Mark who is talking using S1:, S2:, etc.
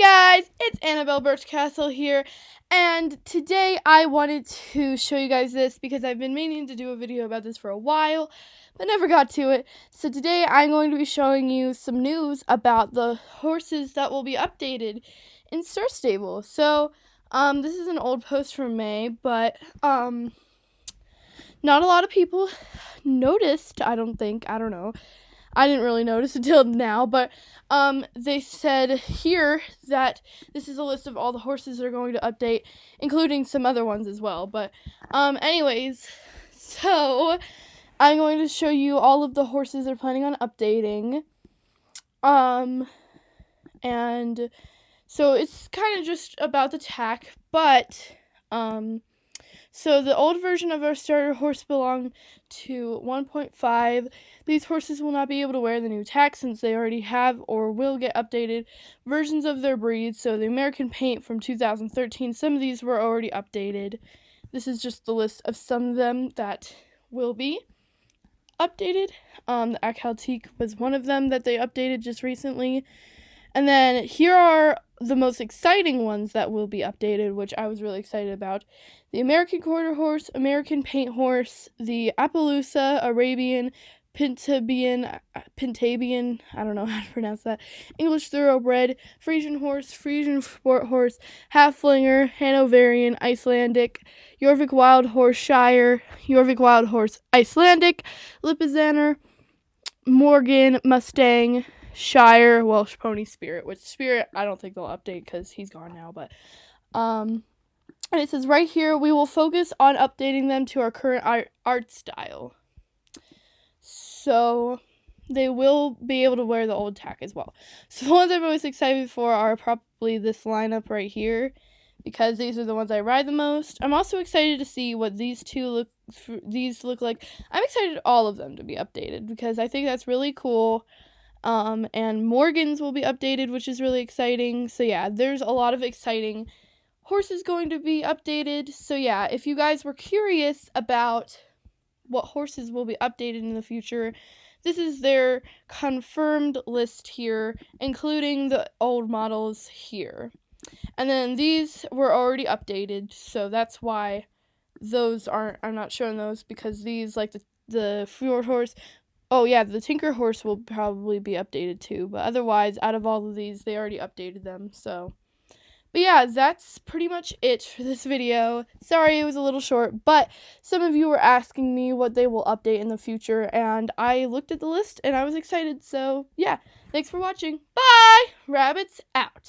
S1: guys, it's Annabelle Birchcastle here, and today I wanted to show you guys this because I've been meaning to do a video about this for a while, but never got to it. So today I'm going to be showing you some news about the horses that will be updated in Star Stable. So, um, this is an old post from May, but, um, not a lot of people noticed, I don't think, I don't know. I didn't really notice until now, but um, they said here that this is a list of all the horses that are going to update, including some other ones as well. But, um, anyways, so I'm going to show you all of the horses they're planning on updating. Um, and so it's kind of just about the tack, but, um, so the old version of our starter horse belonged to 1.5. These horses will not be able to wear the new tack since they already have or will get updated versions of their breeds. So the American Paint from 2013, some of these were already updated. This is just the list of some of them that will be updated. Um, the Akhal was one of them that they updated just recently. And then here are the most exciting ones that will be updated, which I was really excited about. The American Quarter Horse, American Paint Horse, the Appaloosa, Arabian, Pintabian, Pintabian, I don't know how to pronounce that, English Thoroughbred, Frisian Horse, Frisian Sport Horse, Haflinger, Hanoverian, Icelandic, Jorvik Wild Horse Shire, Jorvik Wild Horse Icelandic, Lipizzaner, Morgan, Mustang, Shire, Welsh Pony Spirit, which Spirit I don't think they'll update because he's gone now, but um and it says right here we will focus on updating them to our current art, art style. So they will be able to wear the old tack as well. So the ones I'm most excited for are probably this lineup right here because these are the ones I ride the most. I'm also excited to see what these two look these look like. I'm excited all of them to be updated because I think that's really cool. Um, and Morgan's will be updated, which is really exciting. So, yeah, there's a lot of exciting horses going to be updated. So, yeah, if you guys were curious about what horses will be updated in the future, this is their confirmed list here, including the old models here. And then these were already updated, so that's why those aren't, I'm not showing those because these, like the, the Fjord horse, Oh yeah, the Tinker Horse will probably be updated too, but otherwise, out of all of these, they already updated them, so. But yeah, that's pretty much it for this video. Sorry it was a little short, but some of you were asking me what they will update in the future, and I looked at the list and I was excited, so yeah. Thanks for watching. Bye! Rabbits out.